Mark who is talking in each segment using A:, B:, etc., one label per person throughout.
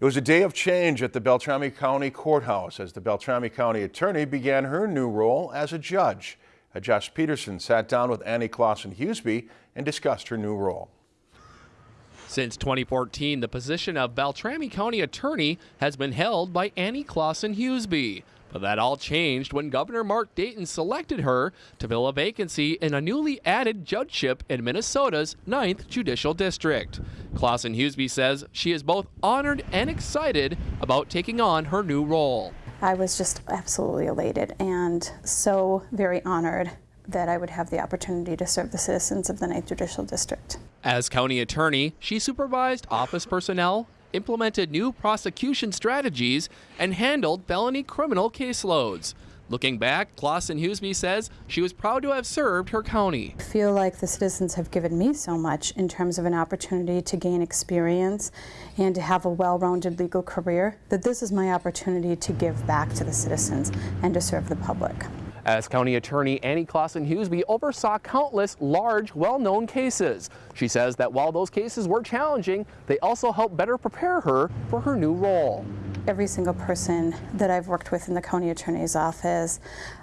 A: It was a day of change at the Beltrami County Courthouse as the Beltrami County Attorney began her new role as a judge. Uh, Josh Peterson sat down with Annie Clausen Huseby and discussed her new role.
B: Since 2014, the position of Beltrami County Attorney has been held by Annie Clausen Huseby. But that all changed when Governor Mark Dayton selected her to fill a vacancy in a newly added judgeship in Minnesota's 9th Judicial District. Clausen Huseby says she is both honored and excited about taking on her new role.
C: I was just absolutely elated and so very honored that I would have the opportunity to serve the citizens of the 9th Judicial District.
B: As county attorney, she supervised office personnel implemented new prosecution strategies, and handled felony criminal caseloads. Looking back, Clausen Huseby says she was proud to have served her county.
C: I feel like the citizens have given me so much in terms of an opportunity to gain experience and to have a well-rounded legal career that this is my opportunity to give back to the citizens and to serve the public.
B: As county attorney, Annie Clausen Huseby oversaw countless large, well-known cases. She says that while those cases were challenging, they also helped better prepare her for her new role.
C: Every single person that I've worked with in the county attorney's office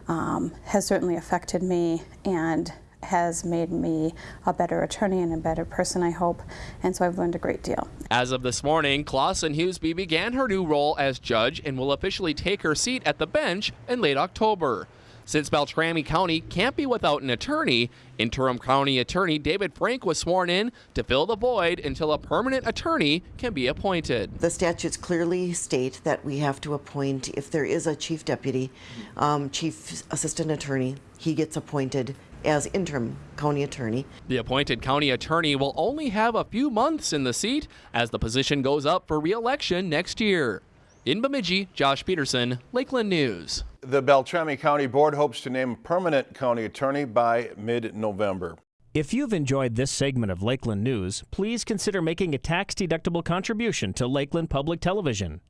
C: um, has certainly affected me and has made me a better attorney and a better person, I hope, and so I've learned a great deal.
B: As of this morning, Clausen Huseby began her new role as judge and will officially take her seat at the bench in late October. Since Beltrami County can't be without an attorney, interim county attorney David Frank was sworn in to fill the void until a permanent attorney can be appointed.
D: The statutes clearly state that we have to appoint, if there is a chief deputy, um, chief assistant attorney, he gets appointed as interim county attorney.
B: The appointed county attorney will only have a few months in the seat as the position goes up for re-election next year. In Bemidji, Josh Peterson, Lakeland News.
A: The Beltrami County Board hopes to name a permanent county attorney by mid-November.
E: If you've enjoyed this segment of Lakeland News, please consider making a tax-deductible contribution to Lakeland Public Television.